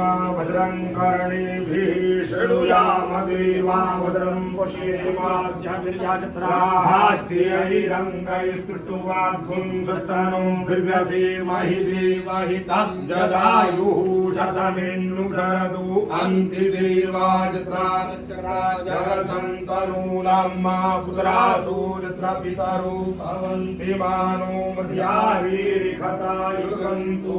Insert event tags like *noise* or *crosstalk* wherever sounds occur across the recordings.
मा भद्रम् देवा शृणुयामदेवा भद्रम् पश्येमाहास्त्रियैरङ्गैस्तुष्टुवाद्गुंसतनुम् बिभ्यसेमहि देवहितम् जदायुः शतमिन्नुशरदु अन्ति देवाजत्राजरसन्तनूनाम् मा पुत्रासूरत्र पितरो भवन्ति मानो मध्यावीरिखता युगन्तु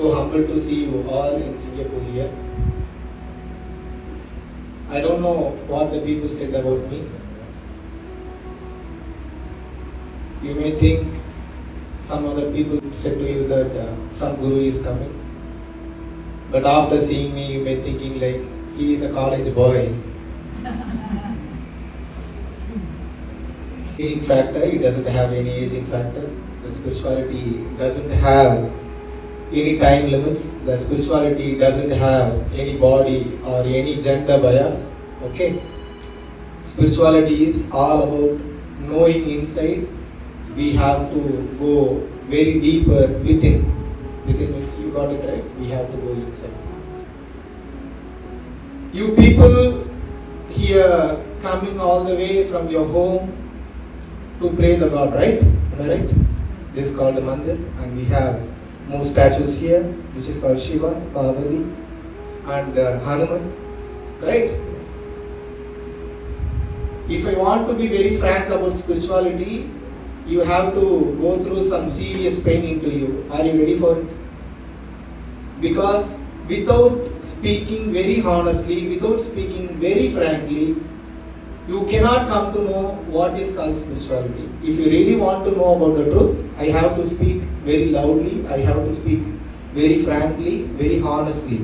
So humble to see you all in Singapore here. I don't know what the people said about me. You may think some other people said to you that uh, some guru is coming. But after seeing me, you may thinking like he is a college boy. *laughs* aging factor, it doesn't have any aging factor. The spirituality doesn't have any time limits. The spirituality doesn't have any body or any gender bias. Okay? Spirituality is all about knowing inside. We have to go very deeper within. Within means you got it right. We have to go inside. You people here coming all the way from your home to pray the God, right? Am I right? This is called the mandir, and we have more statues here, which is called Shiva, Parvati, and uh, Hanuman, right? If I want to be very frank about spirituality, you have to go through some serious pain into you. Are you ready for it? Because without speaking very honestly, without speaking very frankly, you cannot come to know what is called spirituality. If you really want to know about the truth, I have to speak very loudly, I have to speak very frankly, very honestly.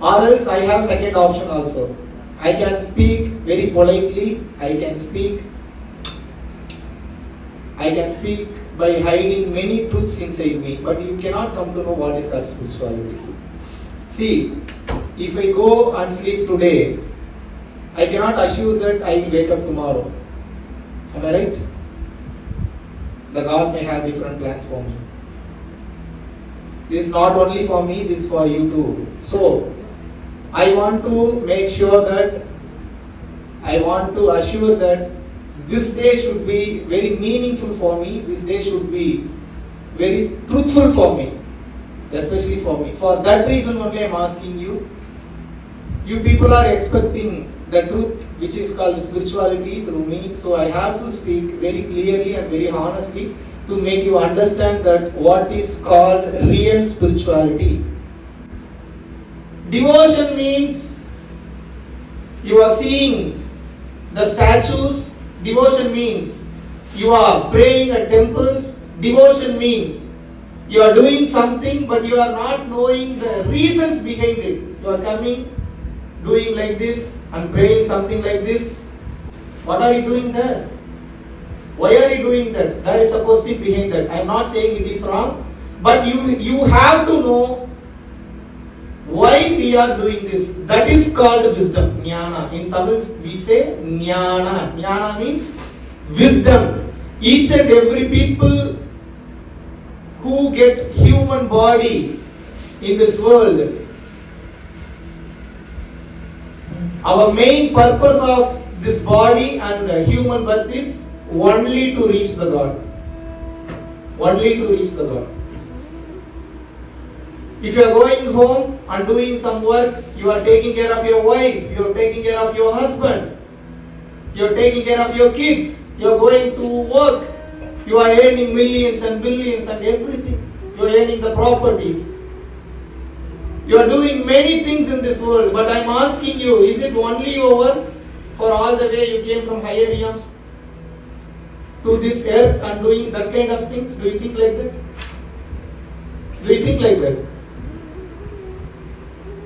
Or else I have second option also. I can speak very politely, I can speak I can speak by hiding many truths inside me, but you cannot come to know what is called spirituality. See, if I go and sleep today, I cannot assure that I will wake up tomorrow. Am I right? The God may have different plans for me. This is not only for me, this is for you too. So, I want to make sure that I want to assure that this day should be very meaningful for me, this day should be very truthful for me, especially for me. For that reason only I am asking you. You people are expecting the truth which is called spirituality through me. So I have to speak very clearly and very honestly to make you understand that what is called real spirituality. Devotion means you are seeing the statues. Devotion means you are praying at temples. Devotion means you are doing something but you are not knowing the reasons behind it. You are coming, doing like this, and praying something like this. What are you doing there? Why are you doing that? There is a question behind that. I am not saying it is wrong, but you you have to know why we are doing this. That is called wisdom. Jnana. In Tamil we say jnana. Jnana means wisdom. Each and every people who get human body in this world our main purpose of this body and human birth is only to reach the God. Only to reach the God. If you are going home and doing some work, you are taking care of your wife, you are taking care of your husband, you are taking care of your kids, you are going to work, you are earning millions and billions and everything. You are earning the properties. You are doing many things in this world, but I am asking you, is it only over for all the way you came from higher realms to this earth and doing that kind of things? Do you think like that? Do you think like that?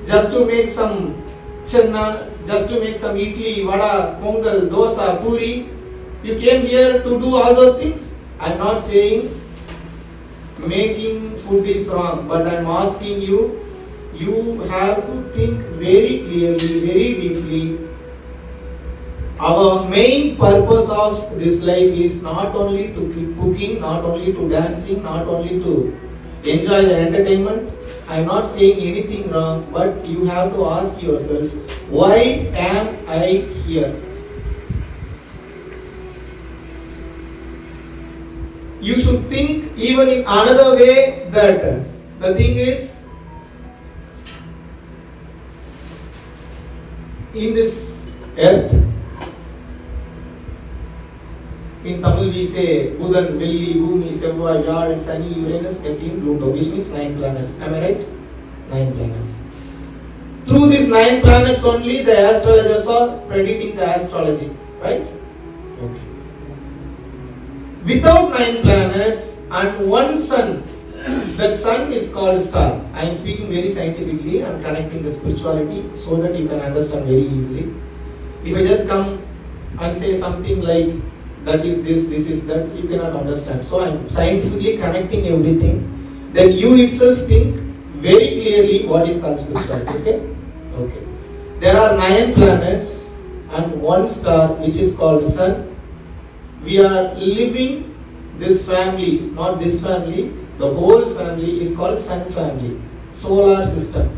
Just to make some channa, just to make some idli, vada, pongal, dosa, puri, you came here to do all those things? I am not saying making food is wrong, but I am asking you you have to think very clearly, very deeply. Our main purpose of this life is not only to keep cooking, not only to dancing, not only to enjoy the entertainment. I'm not saying anything wrong, but you have to ask yourself, why am I here? You should think even in another way that the thing is in this earth in Tamil we say Budan, Velli, Bhumi, Sevvai, Yard, Sani, Uranus, Neptune, Pluto, which means nine planets. Am I right? Nine planets. Through these nine planets only, the astrologers are predicting the astrology, right? Okay. Without nine planets and one sun, *clears throat* that sun is called star. I am speaking very scientifically and connecting the spirituality so that you can understand very easily. If I just come and say something like that is this, this is that, you cannot understand. So I am scientifically connecting everything. Then you itself think very clearly what is called spirituality. Okay? Okay. There are nine planets and one star which is called sun. We are living this family, not this family, the whole family is called sun family, solar system.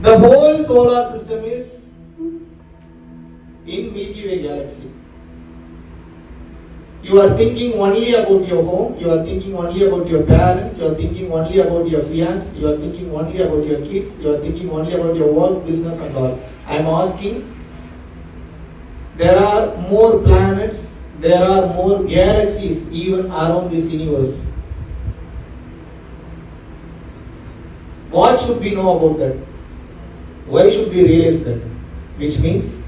The whole solar system is in Milky Way galaxy. You are thinking only about your home, you are thinking only about your parents, you are thinking only about your fiance, you are thinking only about your kids, you are thinking only about your work, business, and all. I am asking, there are more planets, there are more galaxies even around this universe. What should we know about that? Why should we realize that? Which means,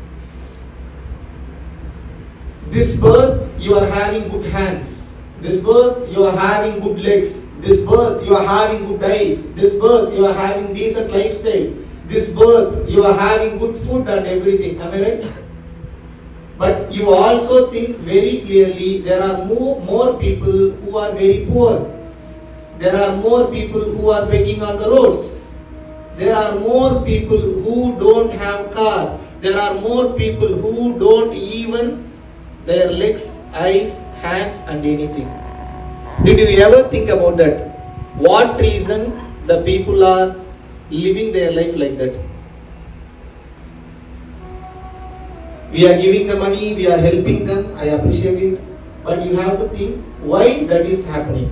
this birth you are having good hands. This birth you are having good legs. This birth you are having good eyes. This birth you are having decent lifestyle. This birth you are having good food and everything. Am I right? But you also think very clearly there are more, more people who are very poor. There are more people who are begging on the roads. There are more people who don't have car. There are more people who don't even their legs, eyes, hands and anything. Did you ever think about that? What reason the people are living their life like that? We are giving the money, we are helping them, I appreciate it. But you have to think why that is happening.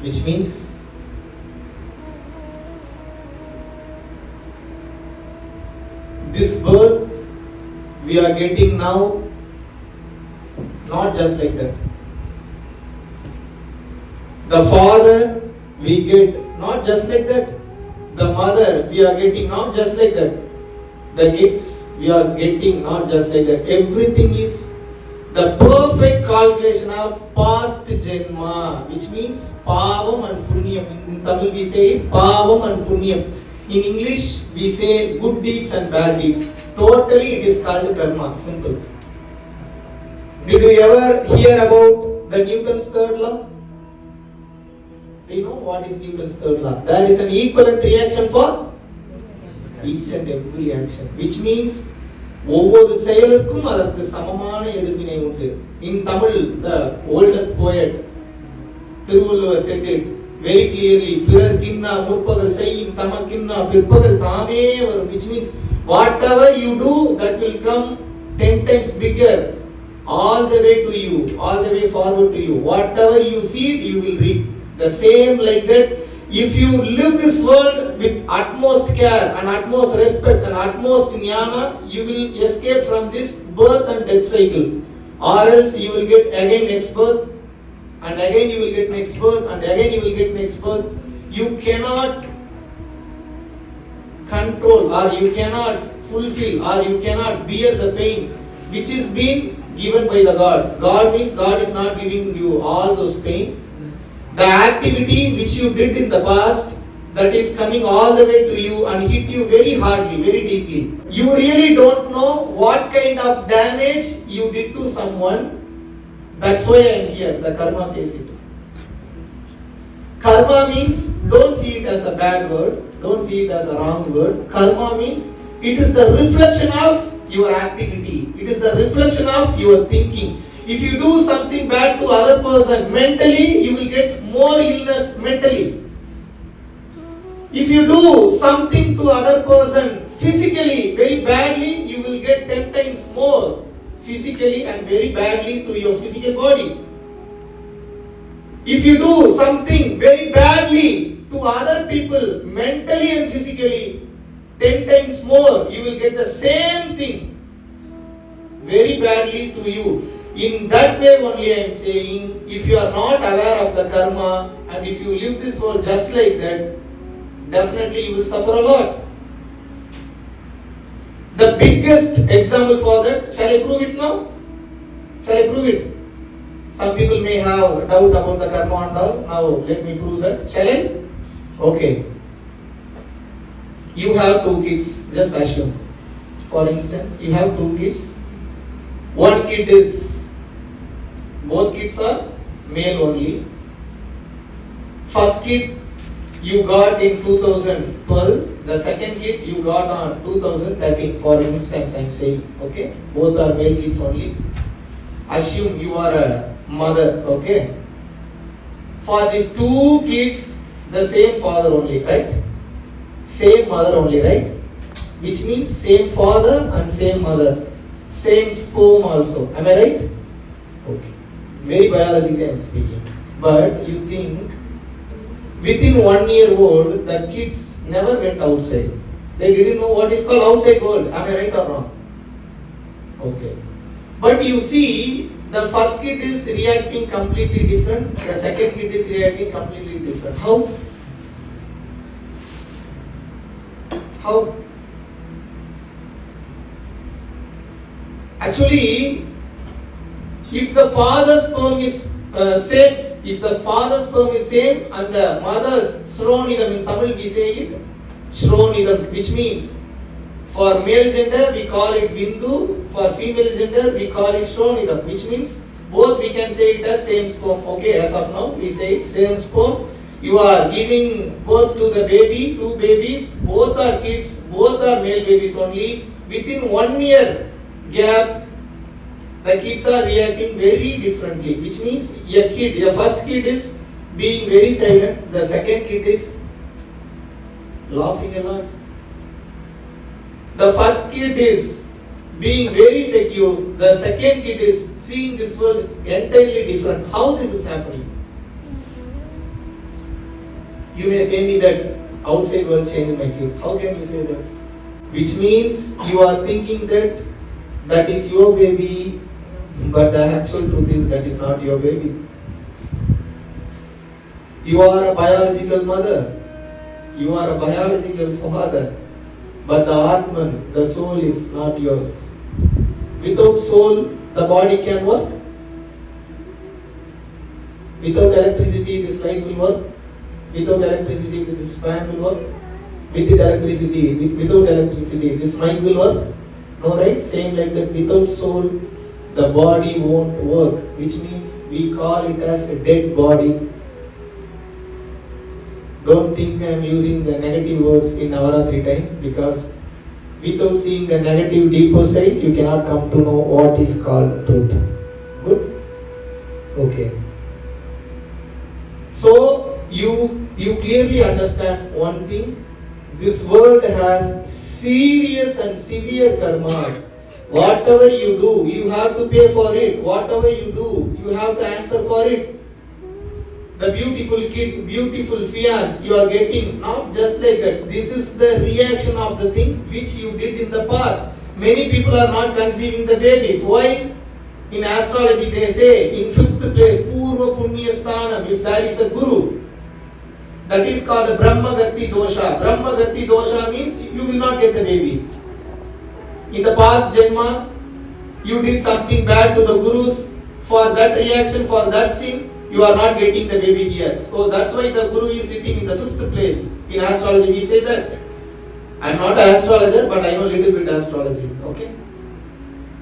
Which means this birth we are getting now not just like that. The father we get not just like that. The mother we are getting not just like that. The kids we are getting not just like that. Everything is the perfect calculation of past janma, which means pavam and punyam. In Tamil we say pavam and punyam. In English we say good deeds and bad deeds. Totally it is called karma. Simple. Did you ever hear about the Newton's third law? Do you know what is Newton's third law? There is an equivalent reaction for each and every action which means ஒவ்வொரு செயலுக்கும் அதற்கு சமமான எதிர்வினை உண்டு. In Tamil the oldest poet Thiruvalluvar said it very clearly பிறர் கிண்ணா முற்பகல் செய்யும் தமக்கின்னா பிற்பகல் தாமே வரும் which means whatever you do that will come ten times bigger all the way to you all the way forward to you whatever you seed you will reap the same like that if you live this world with utmost care and utmost respect and utmost jnana you will escape from this birth and death cycle. Or else you will get again next birth and again you will get next birth and again you will get next birth. You cannot control or you cannot fulfill or you cannot bear the pain which is being given by the god. God means god is not giving you all those pain the activity which you did in the past that is coming all the way to you and hit you very hardly, very deeply. You really don't know what kind of damage you did to someone. That's why I am here. The karma says it. Karma means don't see it as a bad word, don't see it as a wrong word. Karma means it is the reflection of your activity, it is the reflection of your thinking. If you do something bad to other person mentally, you will get more illness mentally. If you do something to other person physically very badly, you will get 10 times more physically and very badly to your physical body. If you do something very badly to other people mentally and physically, 10 times more, you will get the same thing very badly to you. In that way only I am saying, if you are not aware of the karma and if you live this world just like that, definitely you will suffer a lot. The biggest example for that, shall I prove it now? Shall I prove it? Some people may have doubt about the karma and all. Now let me prove that. Shall I? Okay. You have two kids, just assume. For instance, you have two kids. One kid is, both kids are male only. First kid you got in 2012, the second kid you got on 2013. For instance, I'm saying, okay, both are male kids only. Assume you are a mother, okay. For these two kids, the same father only, right? Same mother only, right? Which means same father and same mother, same sperm also. Am I right? Very biologically I'm speaking. But you think within one year old, the kids never went outside. They didn't know what is called outside world. Am I right or wrong? Okay. But you see, the first kid is reacting completely different, the second kid is reacting completely different. How? How? Actually, if the father's sperm is uh, same, if the father's sperm is same and the mother's shronidam in Tamil we say it shronidam, which means for male gender we call it bindu, for female gender we call it shronidam, which means both we can say it as same sperm. Okay, as of now we say it same sperm. You are giving birth to the baby, two babies, both are kids, both are male babies only. Within one year gap, the kids are reacting very differently, which means a kid, the first kid is being very silent, the second kid is laughing a lot. The first kid is being very secure, the second kid is seeing this world entirely different. How this is happening? You may say me that outside world changed my kid. How can you say that? Which means you are thinking that that is your baby, but the actual truth is that is not your baby. You are a biological mother, you are a biological father, but the Atman, the soul is not yours. Without soul, the body can work. Without electricity, this light will work. Without electricity, this fan will work. With electricity, with, without electricity, this mic will work. No, right? Same like that. Without soul, the body won't work, which means we call it as a dead body. Don't think I am using the negative words in Navaratri time because without seeing the negative deeper side, you cannot come to know what is called truth. Good? Okay. So you you clearly understand one thing. This world has serious and severe karmas. Whatever you do, you have to pay for it. Whatever you do, you have to answer for it. The beautiful kid, beautiful fiance you are getting, not just like that. This is the reaction of the thing which you did in the past. Many people are not conceiving the babies. Why? In astrology, they say in fifth place, Purva Punya Sthanam, if there is a guru, that is called a Brahmagati dosha. Brahmagati dosha means you will not get the baby. In the past Janma, you did something bad to the gurus. For that reaction, for that sin, you are not getting the baby here. So that's why the guru is sitting in the fifth place. In astrology, we say that. I am not an astrologer, but I know little bit astrology. Okay.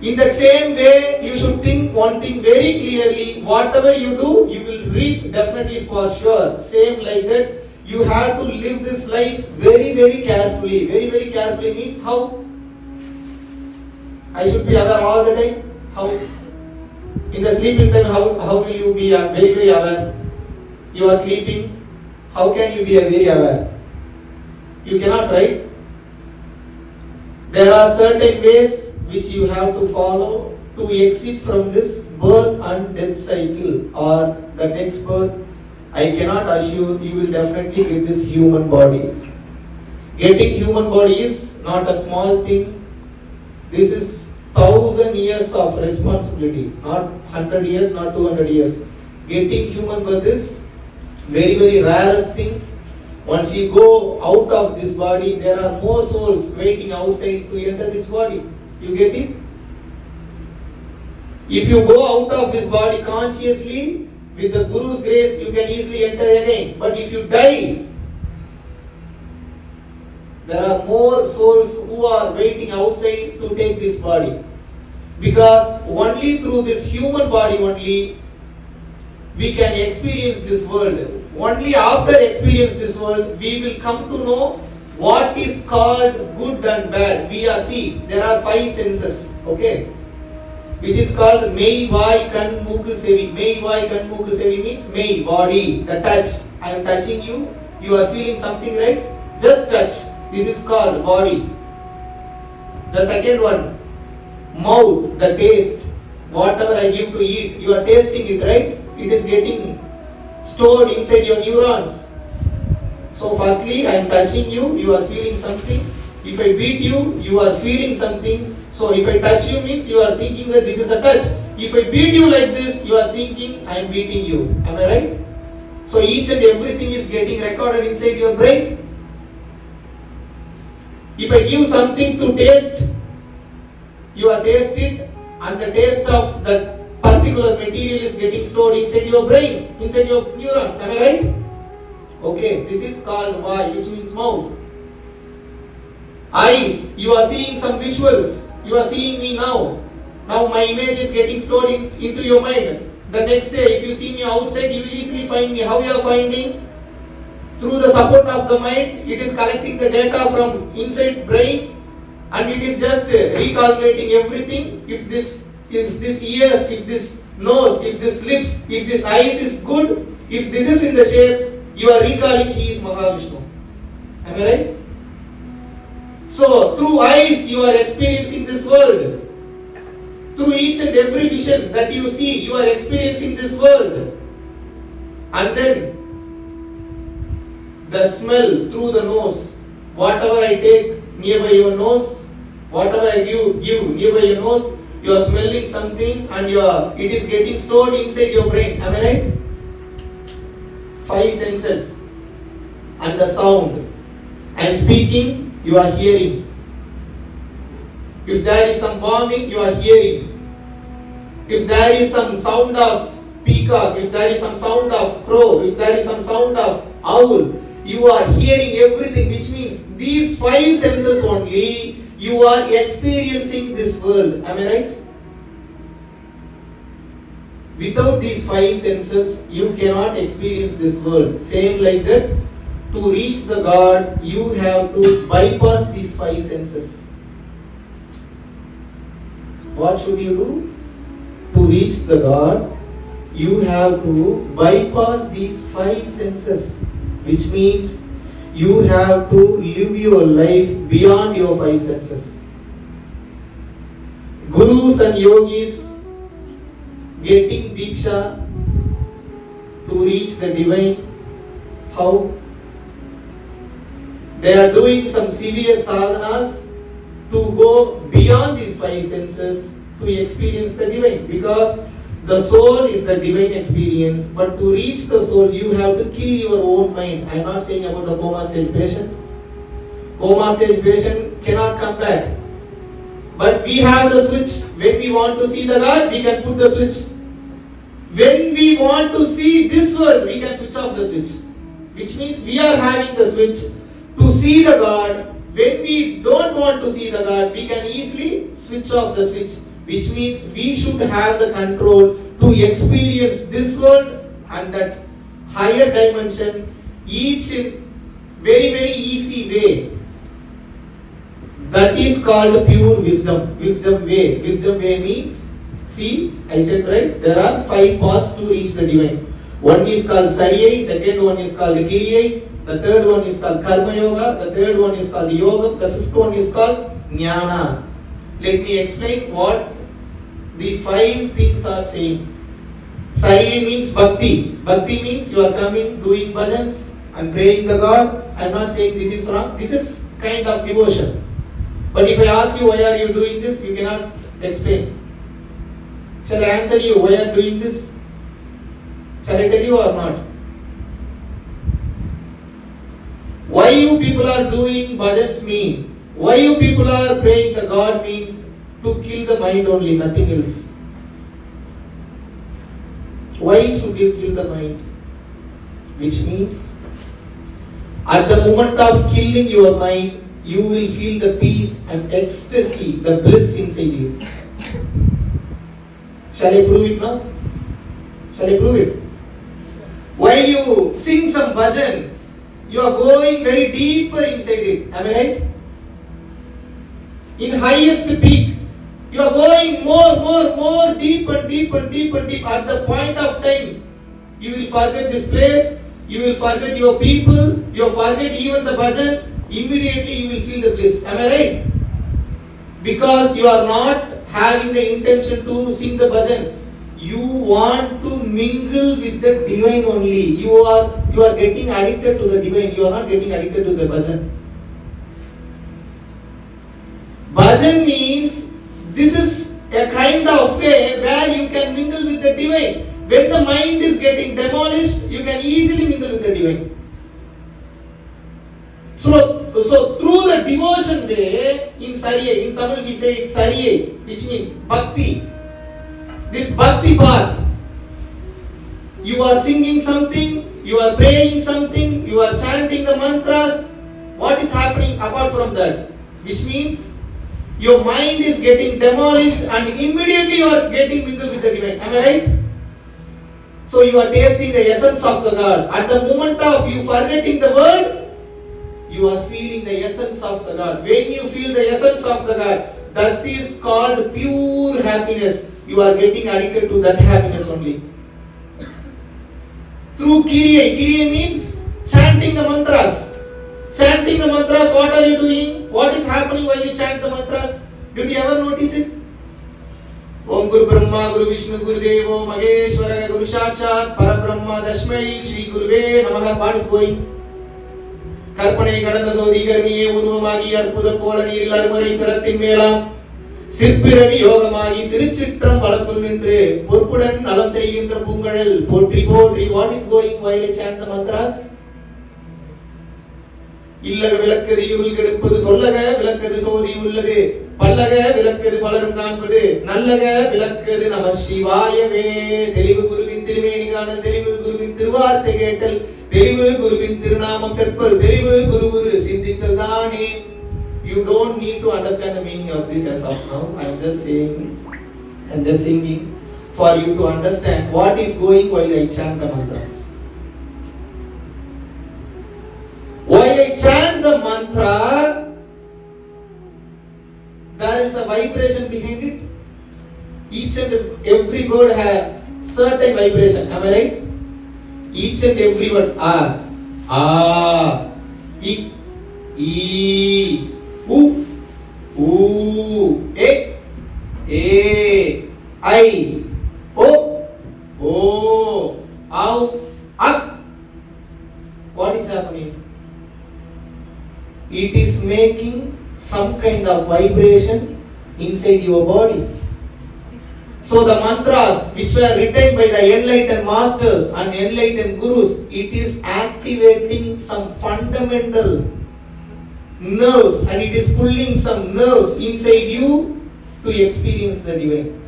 In that same way, you should think one thing very clearly. Whatever you do, you will reap definitely for sure. Same like that. You have to live this life very, very carefully. Very, very carefully means how? I should be aware all the time. How? In the sleeping time, how, how will you be very, very aware? You are sleeping, how can you be very aware? You cannot, right? There are certain ways which you have to follow to exit from this birth and death cycle or the next birth. I cannot assure you will definitely get this human body. Getting human body is not a small thing. This is thousand years of responsibility, not hundred years, not two hundred years. Getting human birth is very very rarest thing. Once you go out of this body, there are more souls waiting outside to enter this body. You get it? If you go out of this body consciously, with the Guru's grace, you can easily enter again. But if you die, there are more souls who are waiting outside to take this body. Because only through this human body only we can experience this world. Only after experience this world we will come to know what is called good and bad. We are see there are five senses. Okay, which is called Mei Vai Kan Muk Sevi. Mei Vai Kan Muk Sevi means Mei body, the touch. I am touching you. You are feeling something, right? Just touch. This is called body. The second one, mouth, the taste. Whatever I give to eat, you are tasting it, right? It is getting stored inside your neurons. So, firstly, I am touching you, you are feeling something. If I beat you, you are feeling something. So, if I touch you, means you are thinking that this is a touch. If I beat you like this, you are thinking I am beating you. Am I right? So, each and everything is getting recorded inside your brain. If I give something to taste, you are taste it, and the taste of that particular material is getting stored inside your brain, inside your neurons. Am I right? Okay, this is called Vai, which means mouth. Eyes, you are seeing some visuals. You are seeing me now. Now my image is getting stored in, into your mind. The next day, if you see me outside, you will easily find me. How you are finding? Through the support of the mind, it is collecting the data from inside brain and it is just uh, recalculating everything. If this, if this ears, if this nose, if this lips, if this eyes is good, if this is in the shape, you are recalling he is Mahavishnu. Am I right? So, through eyes, you are experiencing this world. Through each and every vision that you see, you are experiencing this world. And then, the smell through the nose. Whatever I take nearby your nose, whatever I give, give nearby your nose, you are smelling something and you are, it is getting stored inside your brain. Am I right? Five senses. And the sound. Am speaking, you are hearing. If there is some bombing, you are hearing. If there is some sound of peacock, if there is some sound of crow, if there is some sound of owl, you are hearing everything, which means these five senses only you are experiencing this world. Am I right? Without these five senses, you cannot experience this world. Same like that, to reach the God, you have to bypass these five senses. What should you do? To reach the God, you have to bypass these five senses, which means you have to live your life beyond your five senses. Gurus and yogis getting diksha to reach the divine. How? They are doing some severe sadhanas to go beyond these five senses to experience the divine because the soul is the divine experience but to reach the soul you have to kill your own mind. I am not saying about the coma stage patient. Coma stage patient cannot come back. But we have the switch. When we want to see the god we can put the switch. When we want to see this world we can switch off the switch. Which means we are having the switch to see the god. When we don't want to see the god we can easily switch off the switch which means we should have the control to experience this world and that higher dimension each in very very easy way that is called pure wisdom wisdom way wisdom way means See, I said right, there are five paths to reach the divine. One is called Sariyai, second one is called Kiriyai, the third one is called Karma Yoga, the third one is called Yoga, the fifth one is called Jnana. Let me explain what these five things are saying. Sariyai means Bhakti. Bhakti means you are coming, doing bhajans and praying the God. I am not saying this is wrong. This is kind of devotion. But if I ask you why are you doing this, you cannot explain. Shall I answer you why are doing this? Shall I tell you or not? Why you people are doing bhajans mean? Why you people are praying the God means to kill the mind only, nothing else. Why should you kill the mind? Which means at the moment of killing your mind, you will feel the peace and ecstasy, the bliss inside you. Shall I prove it now? Shall I prove it? While you sing some bhajan, you are going very deeper inside it. Am I right? In highest peak, you are going more, more, more deep and deep and deep and deep. At the point of time, you will forget this place, you will forget your people, you will forget even the bhajan. Immediately you will feel the bliss. Am I right? Because you are not having the intention to sing the bhajan. You want to mingle with the divine only. You are you are getting addicted to the divine. You are not getting addicted to the bhajan. Bhajan means this is a kind of way where you can mingle with the divine. When the mind is getting demolished, you can easily mingle with the divine. So, so through the devotion way, in Sariyai, in Tamil we say it's Sariyai, which means Bhakti. This Bhakti part, you are singing something, you are praying something, you are chanting the mantras. What is happening apart from that? Which means your mind is getting demolished and immediately you are getting mingled with the divine. Am I right? So you are tasting the essence of the God. At the moment of you forgetting the word, you are feeling the essence of the God. When you feel the essence of the God, that is called pure happiness. You are getting addicted to that happiness only. Through Kiriya. Kiriya means chanting the mantras. Chanting the mantras, what are you doing? What is happening while you chant the mantras? Did you ever notice it? ओम गुरु ब्रह्मा गुरु विष्णु गुरुदेवो महेश्वर गुरु साक्षात परब्रह्म तस्मै श्री गुरुवे नमः what is going கற்பனை கடந்த சோதிகர்ணியே உருவமாகி அற்புத கோல நீரில் அருமறை சிரத்தின் மேலாம் சிற்பிரவி யோகமாகி திருச்சிற்றம் வளத்துள் நின்று பொறுப்புடன் நலம் செய்கின்ற பூங்கழல் போற்றி போற்றி what is going while chant the mantras இல்லக விளக்கது இருள் கெடுப்பது சொல்லக விளக்கது சோதி உள்ளது. பல்லக விளக்கது பலரும் காண்பது. நல்லக விளக்கது நம சிவாயவே. தெளிவு குருவின் திருமேனி காணல் தெளிவு குருவின் திருவார்த்தை கேட்டல். தெளிவு குருவின் திருநாமம் செப்பல் தெளிவு குரு குரு சிந்தித்தல் தானே. You don't need to understand the meaning of this as of now. I am just saying i am just singing for you to understand what is going while i chant the mantras. Chant the mantra there is a vibration behind it each and every word has certain vibration am i right each and every word ah ah e e u u e e i o o au ak what is happening it is making some kind of vibration inside your body so the mantras which were written by the enlightened masters and enlightened gurus, it is activating some fundamental nerves and it is pulling some nerves inside you to experience the divine.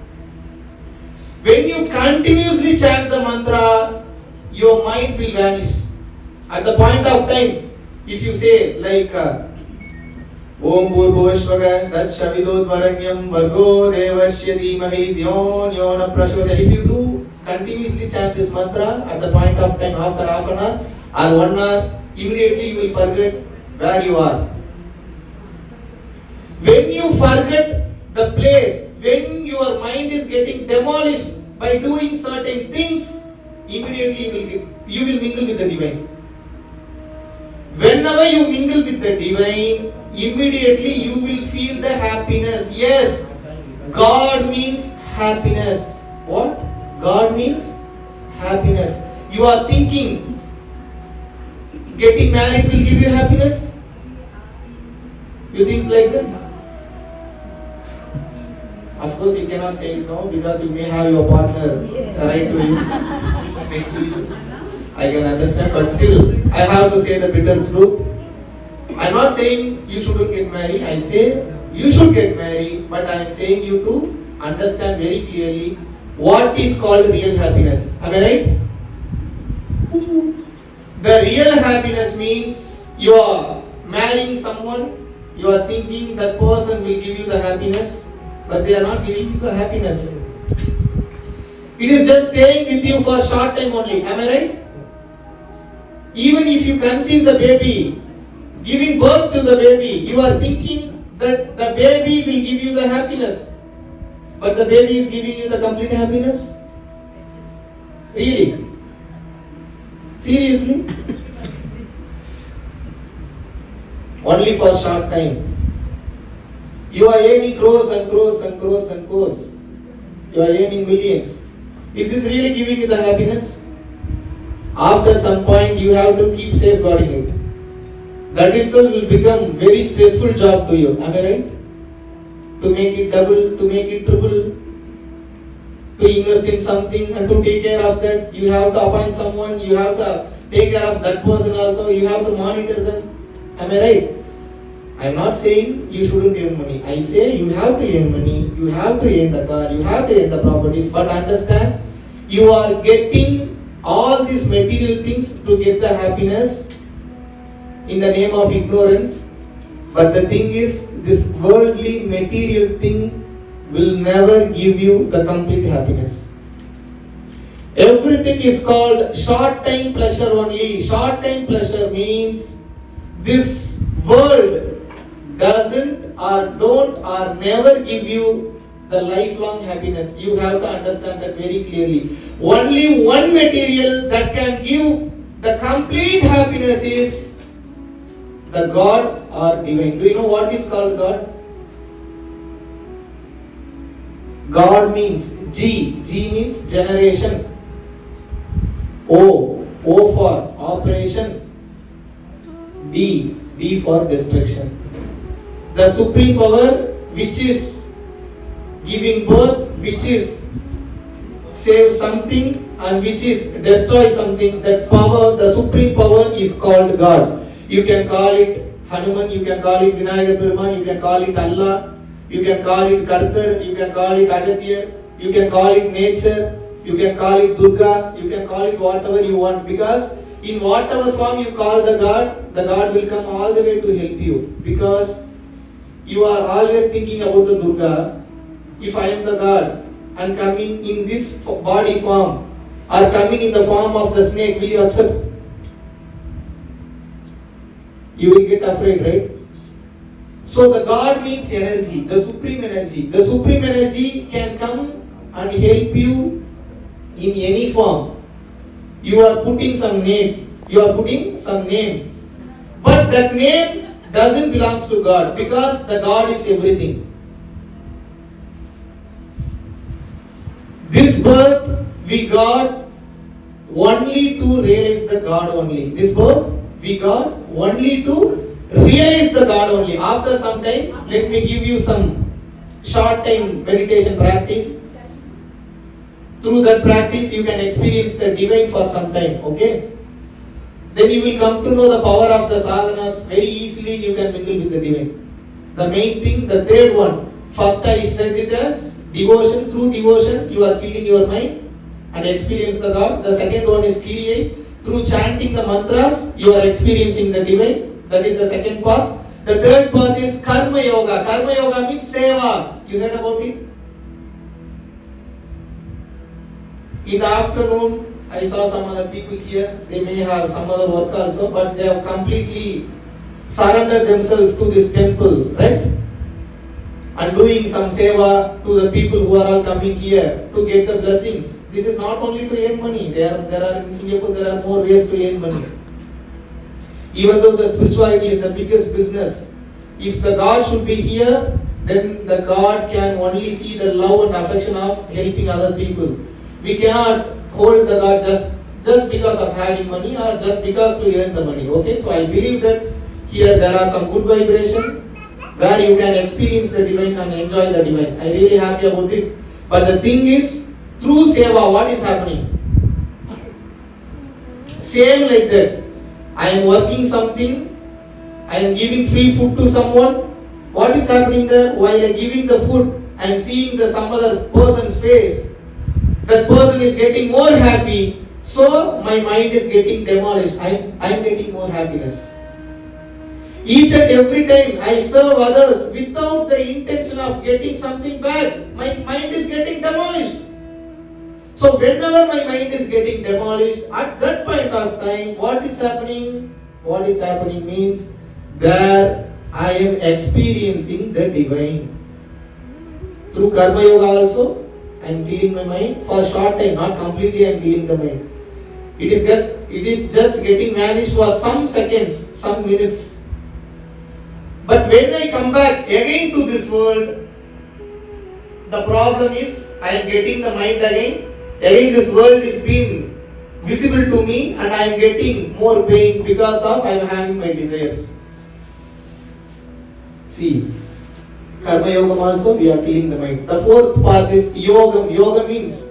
When you continuously chant the mantra, your mind will vanish. At the point of time, if you say like uh, ओम भूर्भुवस्वग तत्सविदोद्वरण्यं भर्गो देवस्य धीमहि धियो यो न प्रचोदयात् if you do continuously chant this mantra at the point of time after half an hour or one hour immediately you will forget where you are when you forget the place when your mind is getting demolished by doing certain things, immediately you will, you will mingle with the divine. Whenever you mingle with the divine, immediately you will feel the happiness. Yes, God means happiness. What? God means happiness. You are thinking getting married will give you happiness? You think like that? Of course, you cannot say no because you may have your partner right to you next to you. I can understand, but still, I have to say the bitter truth. I'm not saying you shouldn't get married. I say you should get married, but I am saying you to understand very clearly what is called real happiness. Am I right? The real happiness means you are marrying someone, you are thinking that person will give you the happiness, but they are not giving you the happiness. It is just staying with you for a short time only. Am I right? Even if you conceive the baby, giving birth to the baby, you are thinking that the baby will give you the happiness. But the baby is giving you the complete happiness? Really? Seriously? *laughs* Only for a short time. You are earning crores and crores and crores and crores. You are earning millions. Is this really giving you the happiness? After some point, you have to keep safeguarding it. That itself will become very stressful job to you. Am I right? To make it double, to make it triple, to invest in something and to take care of that, you have to appoint someone, you have to take care of that person also, you have to monitor them. Am I right? I am not saying you shouldn't earn money. I say you have to earn money, you have to earn the car, you have to earn the properties, but understand you are getting all these material things to get the happiness in the name of ignorance. But the thing is, this worldly material thing will never give you the complete happiness. Everything is called short time pleasure only. Short time pleasure means this world doesn't or don't or never give you the lifelong happiness. You have to understand that very clearly. Only one material that can give the complete happiness is the God or divine. Do you know what is called God? God means G. G means generation. O. O for operation. D. D for destruction. The supreme power which is giving birth, which is save something and which is destroy something, that power, the supreme power is called God. You can call it Hanuman, you can call it Vinayagar Peruman, you can call it Allah, you can call it Kartar, you can call it Agatya, you can call it nature, you can call it Durga, you can call it whatever you want because in whatever form you call the God, the God will come all the way to help you because you are always thinking about the Durga. If I am the God and coming in this body form or coming in the form of the snake, will you accept? You will get afraid, right? So the God means energy, the supreme energy. The supreme energy can come and help you in any form. You are putting some name. You are putting some name. But that name doesn't belongs to God because the God is everything. Birth we got only to realize the God only. This birth we got only to realize the God only. After some time, let me give you some short time meditation practice. Through that practice, you can experience the divine for some time. Okay? Then you will come to know the power of the sadhanas. Very easily, you can mingle with the divine. The main thing, the third one. First, I said it as devotion. Through devotion, you are killing your mind and experience the God. The second one is Kiriya. Through chanting the mantras, you are experiencing the divine. That is the second part. The third part is Karma Yoga. Karma Yoga means Seva. You heard about it? In the afternoon, I saw some other people here. They may have some other work also, but they have completely surrendered themselves to this temple, right? And doing some seva to the people who are all coming here to get the blessings. This is not only to earn money. There there are in Singapore there are more ways to earn money. Even though the spirituality is the biggest business, if the God should be here, then the God can only see the love and affection of helping other people. We cannot hold the God just just because of having money or just because to earn the money. Okay, so I believe that here there are some good vibration where you can experience the divine and enjoy the divine. I really happy about it. But the thing is, through seva, what is happening? Same like that. I am working something, I am giving free food to someone. What is happening there? While I am giving the food, I am seeing the some other person's face. That person is getting more happy, so my mind is getting demolished. I I am getting more happiness. Each and every time I serve others without the intention of getting something back, my mind is getting demolished. So whenever my mind is getting demolished, at that point of time, what is happening? What is happening means there I am experiencing the divine. Through Karma Yoga also, I am cleaning my mind for a short time, not completely I am cleaning the mind. It is just, it is just getting vanished for some seconds, some minutes. But when I come back again to this world, the problem is I am getting the mind again. Again, this world is being visible to me, and I am getting more pain because of I am having my desires. See, Karma Yogam also we are cleaning the mind. The fourth path is Yogam. Yoga means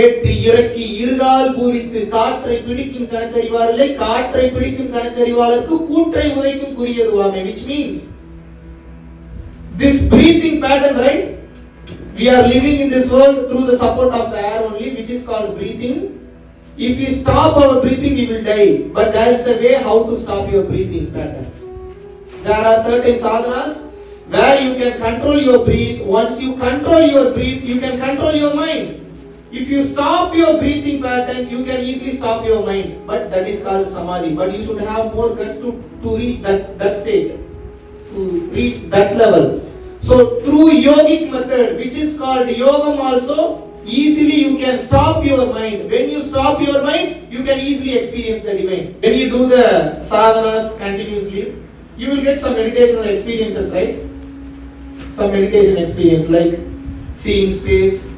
ஏற்றி இறக்கி இருகால் பூரித்து காற்றை பிடிக்கும் கணக்கறிவாரில்லை காற்றை பிடிக்கும் கணக்கறிவாளருக்கு கூற்றை உதைக்கும் குறியதுவாமே which means this breathing pattern right we are living in this world through the support of the air only which is called breathing if we stop our breathing we will die but there is a way how to stop your breathing pattern there are certain sadhanas where you can control your breath once you control your breath you can control your mind if you stop your breathing pattern, you can easily stop your mind. But that is called samadhi. But you should have more guts to, to reach that, that state, to reach that level. So through yogic method, which is called yogam also, easily you can stop your mind. When you stop your mind, you can easily experience the divine. When you do the sadhanas continuously, you will get some meditational experiences, right? Some meditation experience like seeing space,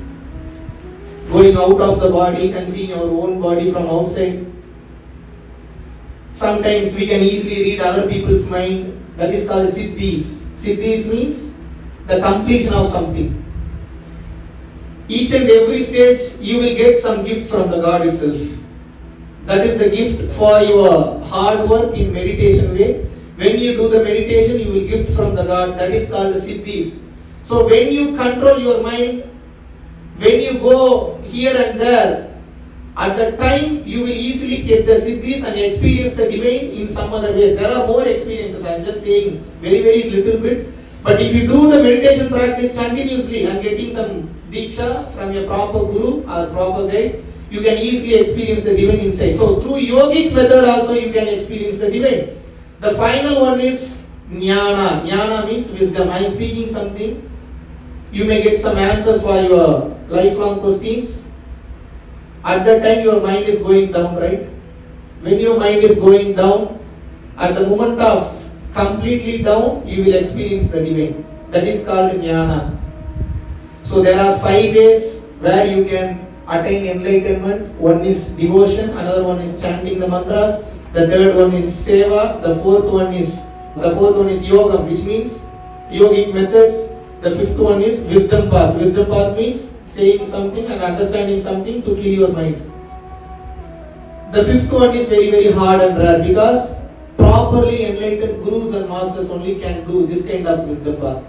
going out of the body and seeing our own body from outside. Sometimes we can easily read other people's mind. That is called siddhis. Siddhis means the completion of something. Each and every stage you will get some gift from the God itself. That is the gift for your hard work in meditation way. When you do the meditation, you will gift from the God. That is called the siddhis. So when you control your mind, when you go here and there, at that time you will easily get the siddhis and experience the divine in some other ways. There are more experiences. I am just saying very very little bit. But if you do the meditation practice continuously and getting some diksha from your proper guru or proper guide, you can easily experience the divine insight. So through yogic method also you can experience the divine. The final one is jnana. Jnana means wisdom. I am speaking something. You may get some answers for your lifelong questions. At that time, your mind is going down, right? When your mind is going down, at the moment of completely down, you will experience the divine. That is called jnana. So there are five ways where you can attain enlightenment. One is devotion, another one is chanting the mantras, the third one is seva, the fourth one is the fourth one is yoga, which means yogic methods. The fifth one is wisdom path. Wisdom path means saying something and understanding something to kill your mind. The fifth one is very very hard and rare because properly enlightened gurus and masters only can do this kind of wisdom path.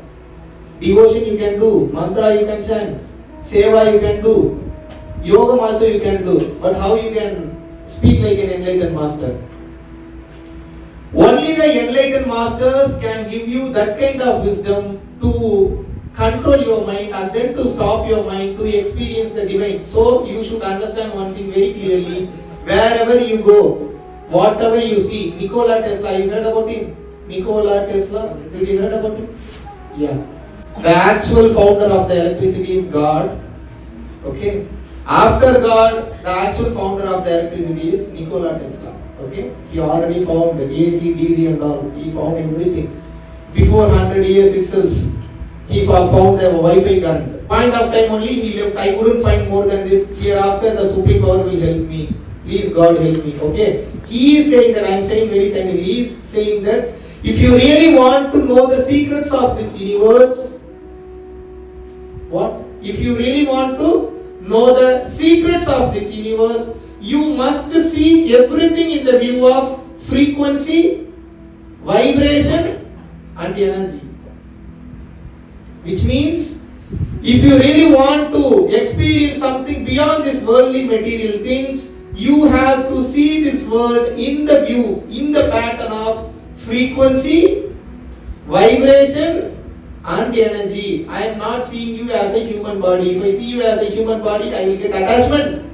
Devotion you can do, mantra you can chant, seva you can do, yoga also you can do, but how you can speak like an enlightened master? Only the enlightened masters can give you that kind of wisdom to control your mind and then to stop your mind to experience the divine. So you should understand one thing very clearly. Wherever you go, whatever you see, Nikola Tesla, you heard about him? Nikola Tesla, did you heard about him? Yeah. The actual founder of the electricity is God. Okay. After God, the actual founder of the electricity is Nikola Tesla. Okay. He already found AC, DC and all. He found everything. Before 100 years itself, he found the Wi-Fi current. Point of time only he left. I couldn't find more than this. Hereafter the supreme power will help me. Please God help me. Okay. He is saying that I am saying very scientifically. He is saying that if you really want to know the secrets of this universe, what? If you really want to know the secrets of this universe, you must see everything in the view of frequency, vibration, and energy. Which means, if you really want to experience something beyond this worldly material things, you have to see this world in the view, in the pattern of frequency, vibration, and energy. I am not seeing you as a human body. If I see you as a human body, I will get attachment.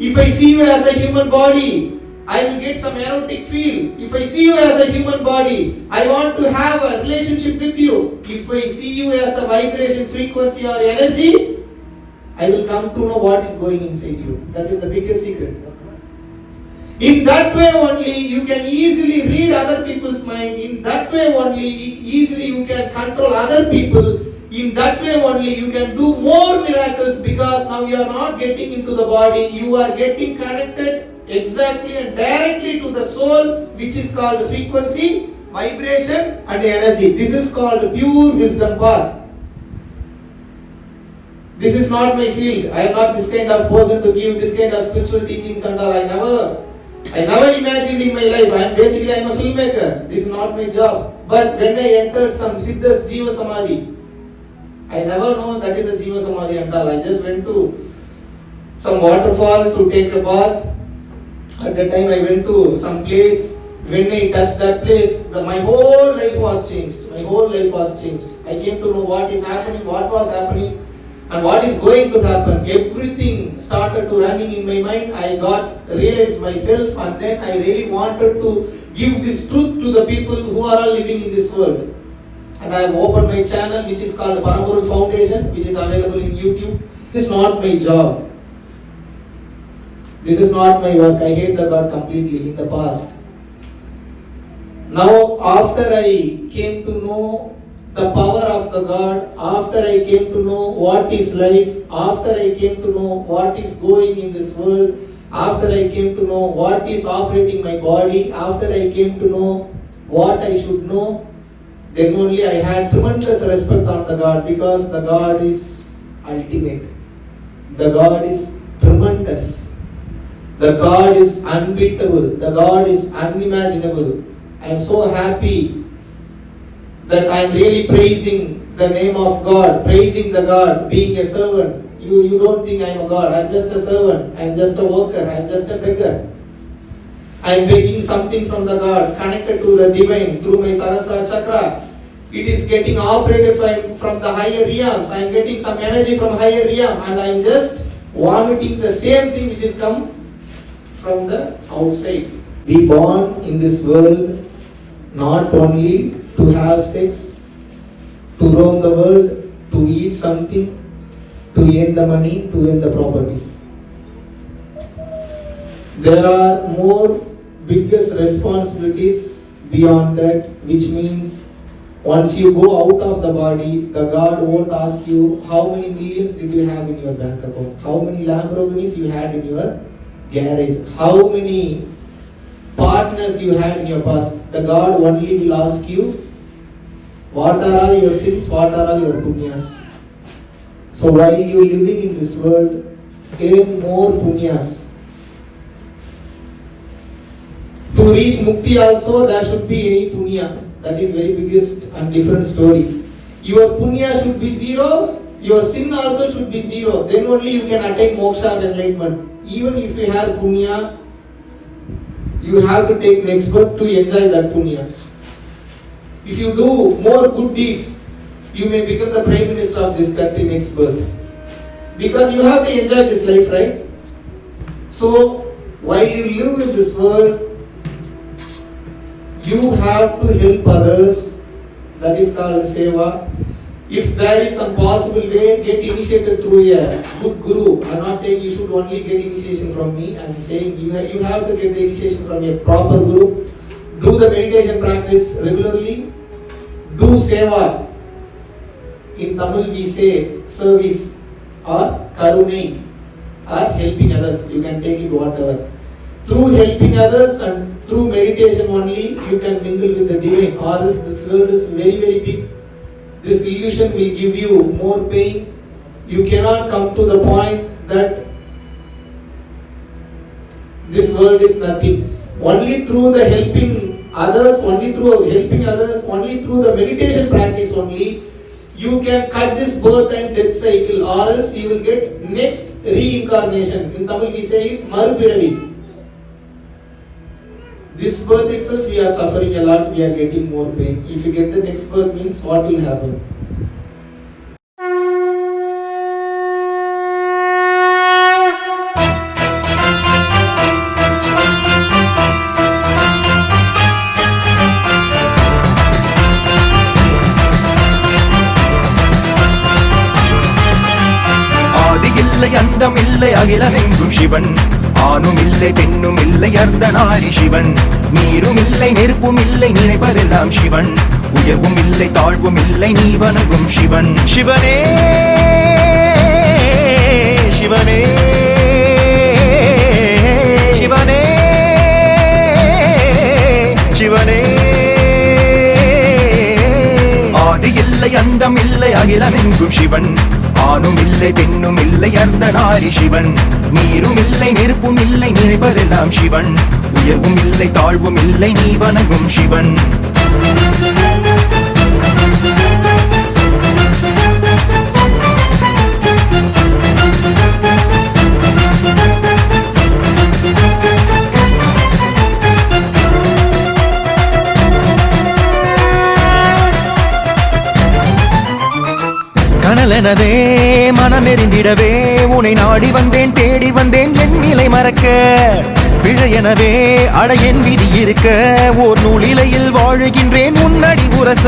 If I see you as a human body, I will get some erotic feel. If I see you as a human body, I want to have a relationship with you. If I see you as a vibration, frequency, or energy, I will come to know what is going inside you. That is the biggest secret. In that way only you can easily read other people's mind. In that way only easily you can control other people. In that way only you can do more miracles because now you are not getting into the body. You are getting connected exactly and directly to the soul which is called frequency, vibration and energy. This is called pure wisdom path. This is not my field. I am not this kind of person to give this kind of spiritual teachings and all. I never I never imagined in my life. I am basically I am a filmmaker. This is not my job. But when I entered some Siddhas Jiva Samadhi, I never know that is a Jiva Samadhi and all. I just went to some waterfall to take a bath. At that time I went to some place. When I touched that place, the, my whole life was changed. My whole life was changed. I came to know what is happening, what was happening, and what is going to happen. Everything started to running in my mind. I got realized myself, and then I really wanted to give this truth to the people who are all living in this world. And I have opened my channel, which is called Paramuru Foundation, which is available in YouTube. This is not my job. This is not my work. I hate the God completely in the past. Now, after I came to know the power of the God, after I came to know what is life, after I came to know what is going in this world, after I came to know what is operating my body, after I came to know what I should know, then only I had tremendous respect on the God because the God is ultimate. The God is tremendous. The God is unbeatable. The God is unimaginable. I am so happy that I am really praising the name of God, praising the God, being a servant. You, you don't think I am a God. I am just a servant. I am just a worker. I am just a beggar. I am begging something from the God, connected to the divine through my Sahasrara chakra. It is getting operated from, from the higher realms. I am getting some energy from higher realm and I am just vomiting the same thing which is come from the outside. We born in this world not only to have sex, to roam the world, to eat something, to earn the money, to earn the properties. There are more biggest responsibilities beyond that, which means once you go out of the body, the God won't ask you how many millions did you have in your bank account, how many Lamborghinis you had in your garage, how many partners you had in your past. The God only will ask you what are all your sins, what are all your punyas. So while you living in this world, earn more punyas. To reach mukti also there should be any punya. That is very biggest and different story. Your punya should be zero, your sin also should be zero. Then only you can attain moksha and enlightenment. Even if you have punya, you have to take next birth to enjoy that punya. If you do more good deeds, you may become the prime minister of this country next birth. Because you have to enjoy this life, right? So, while you live in this world, you have to help others. That is called seva. If there is some possible way, get initiated through a good guru. I'm not saying you should only get initiation from me. I'm saying you, ha- you have to get the initiation from a proper guru. Do the meditation practice regularly. Do seva. In Tamil we say service or karunai or helping others. You can take it whatever. Through helping others and through meditation only, you can mingle with the divine. Or else this world is very very big. This illusion will give you more pain. You cannot come to the point that this world is nothing. Only through the helping others, only through helping others, only through the meditation practice only, you can cut this birth and death cycle, or else you will get next reincarnation. In Tamil we say it marupiravi. This birth itself we are suffering a lot, we are getting more pain. If you get the next birth means what will happen? ஆதி இல்லை அந்தம் இல்லை அகிலமெங்கும் சிவன் ஆணும் இல்லை பெண்ணும் ஆரி சிவன். நீரும் இல்லை நெருப்பும் இல்லை நினைப்பதெல்லாம் சிவன். உயர்வும் இல்லை தாழ்வும் இல்லை நீ வணங்கும் சிவன். சிவனே சிவனே சிவனே சிவனே. இல்லை அந்தம் இல்லை அகிலமெங்கும் சிவன். ஆணும் இல்லை பெண்ணும் இல்லை அந்த நாரி சிவன். நீரும் இல்லை நெருப்பும் இல்லை நினைப்பதெல்லாம் சிவன். உயர்வும் இல்லை தாழ்வும் இல்லை நீ வணங்கும் சிவன். கனலெனவே மனமெறிந்திடவே உனை நாடி வந்தேன் தேடி வந்தேன் என் நிலை மறக்க. பிழையெனவே அடையன் விதி இருக்க ஓர் நூலிலையில் வாழுகின்றேன் உன்னடி உரச.